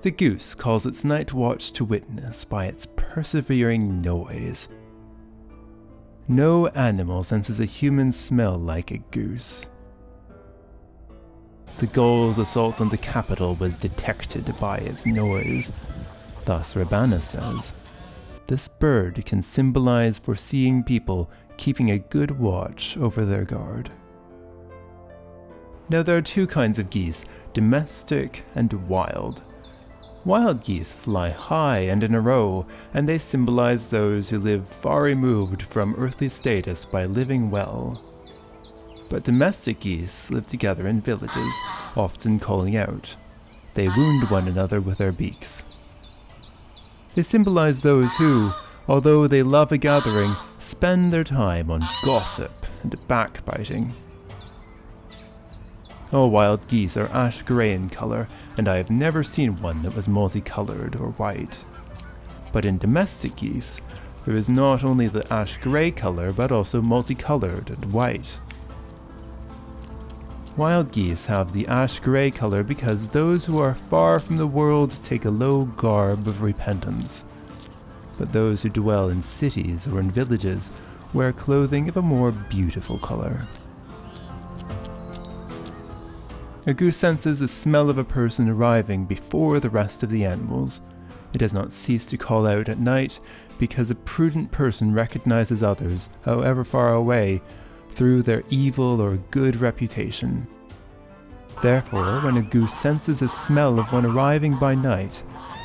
The goose calls its night watch to witness by its persevering noise. No animal senses a human smell like a goose. The Gaul's assault on the Capitol was detected by its noise. Thus Rabanus says, this bird can symbolize foreseeing people keeping a good watch over their guard. Now there are two kinds of geese, domestic and wild. Wild geese fly high and in a row, and they symbolize those who live far removed from earthly status by living well. But domestic geese live together in villages, often calling out. They wound one another with their beaks. They symbolize those who, although they love a gathering, spend their time on gossip and backbiting. All wild geese are ash grey in colour, and I have never seen one that was multicoloured or white. But in domestic geese, there is not only the ash grey colour, but also multicoloured and white. Wild geese have the ash grey colour because those who are far from the world take a low garb of repentance. But those who dwell in cities or in villages wear clothing of a more beautiful colour. A goose senses the smell of a person arriving before the rest of the animals. It does not cease to call out at night because a prudent person recognizes others, however far away, through their evil or good reputation. Therefore, when a goose senses a smell of one arriving by night,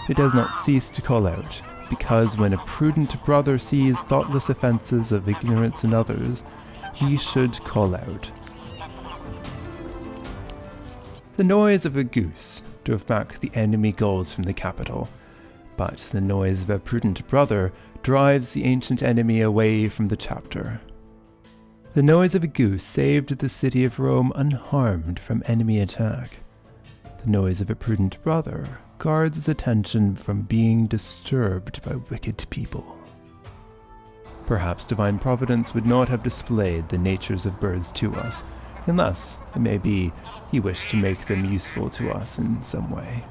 it does not cease to call out, because when a prudent brother sees thoughtless offences of ignorance in others, he should call out. The noise of a goose drove back the enemy Gauls from the Capitol, but the noise of a prudent brother drives the ancient enemy away from the chapter. The noise of a goose saved the city of Rome unharmed from enemy attack. The noise of a prudent brother guards his attention from being disturbed by wicked people. Perhaps divine providence would not have displayed the natures of birds to us, unless, it may be, he wished to make them useful to us in some way.